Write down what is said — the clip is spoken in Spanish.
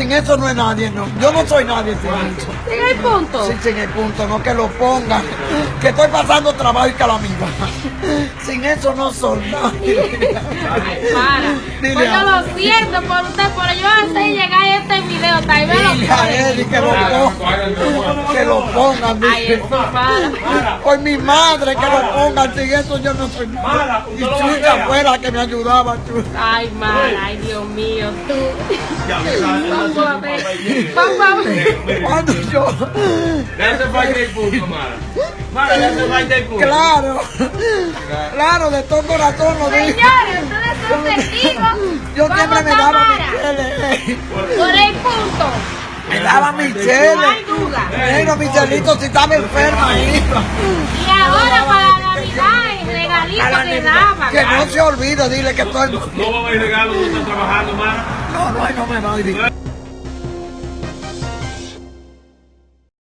sin eso no es nadie, no. Yo no soy nadie sin eso. ¿En el punto? Sí, sin el punto, no que lo pongan. Que estoy pasando trabajo y calamidad. Sin eso no soy nadie. Para. Dile Pues yo lo siento por usted, pero yo antes de llegar a este video, tal vez lo Dile a pone. Eddie que lo pongan. Que lo pongan. Ay, dile. eso para. Por mi madre que lo pongan, sin eso yo no soy Mara, Y Chucha pegar. fue la que me ayudaba, Chucha. Ay, mal, ay, Dios mío, tú. Ya me sale, Vamos a no ver. sé, Vamos a ver. Cuando yo, Le hace falta el punto, Mara. Mara, le hace falta el punto. claro, claro, de todo corazón lo digo. Señores, ustedes son testigos. Yo siempre me daba mi Por el punto. me daba mi No hay duda. Pero mi chelito si estaba enferma ahí. Y ahora para la Navidad, el regalito que daban. Que no se olvide, dile que estoy... No va a haber regalo, no está trabajando, Mara. No, no, no me va a decir.